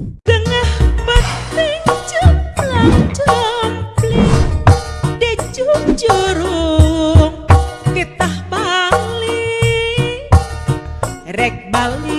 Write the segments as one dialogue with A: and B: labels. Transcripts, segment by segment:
A: Tengah penting jumlah jompling Di jurung Ketah Bali, Rek Bali.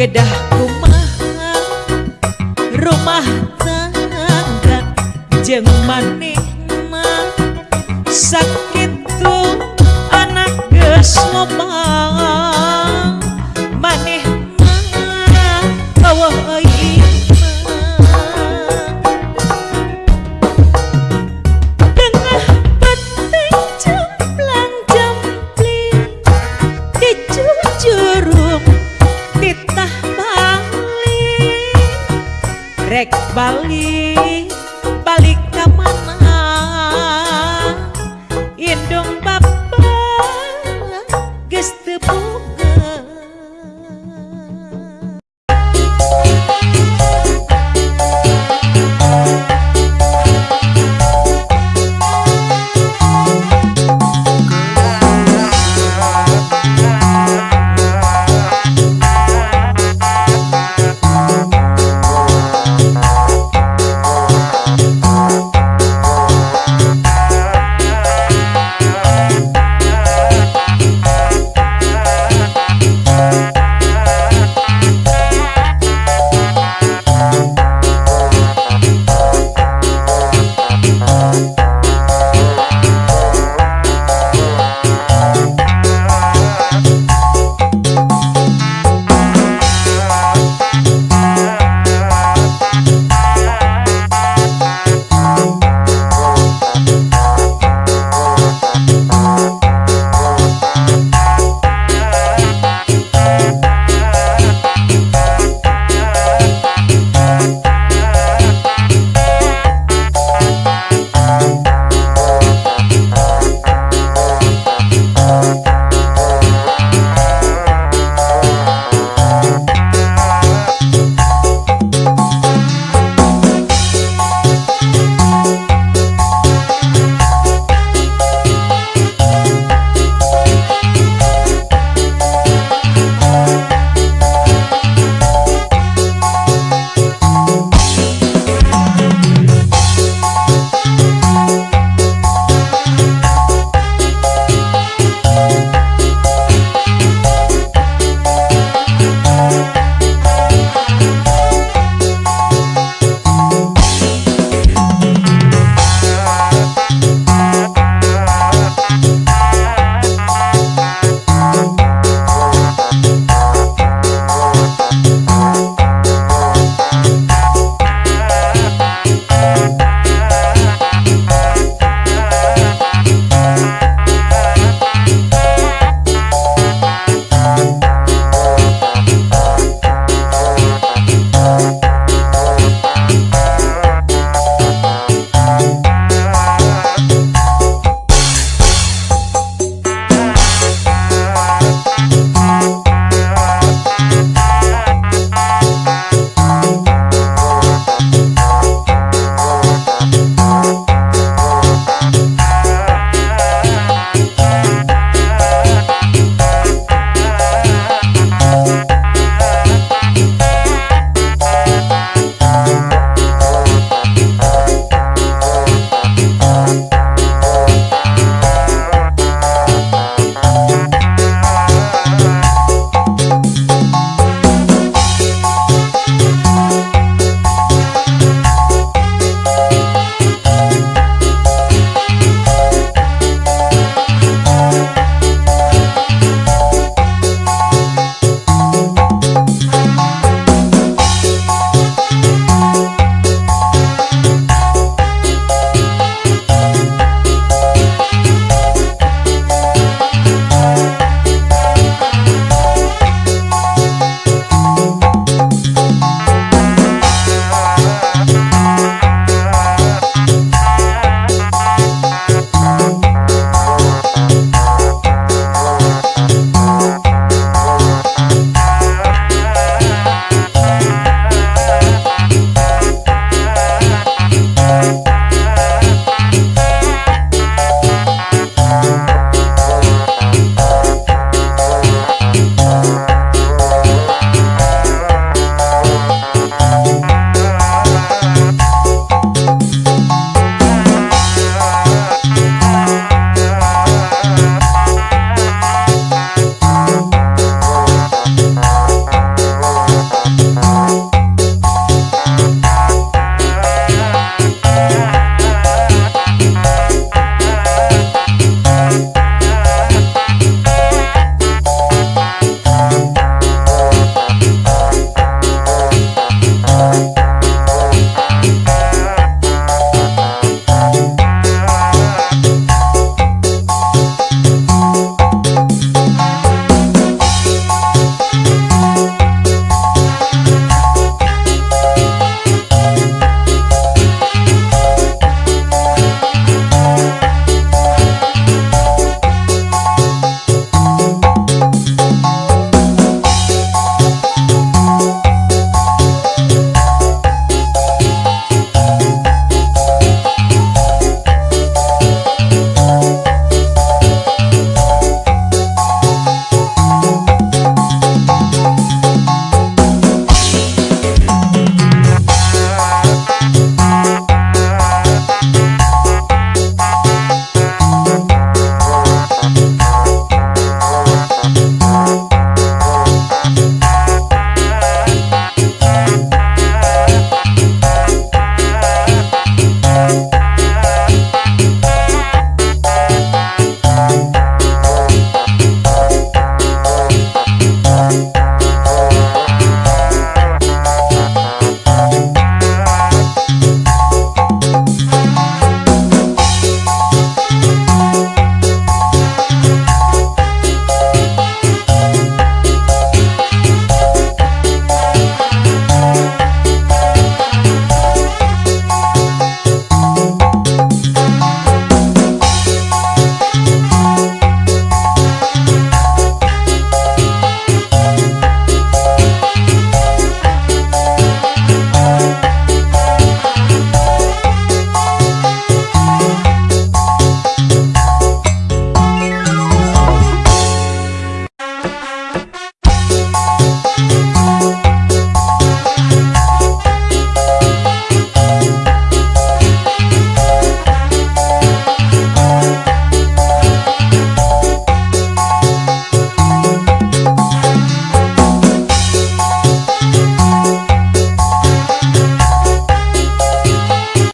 A: kedah rumah rumah tangga jeng manis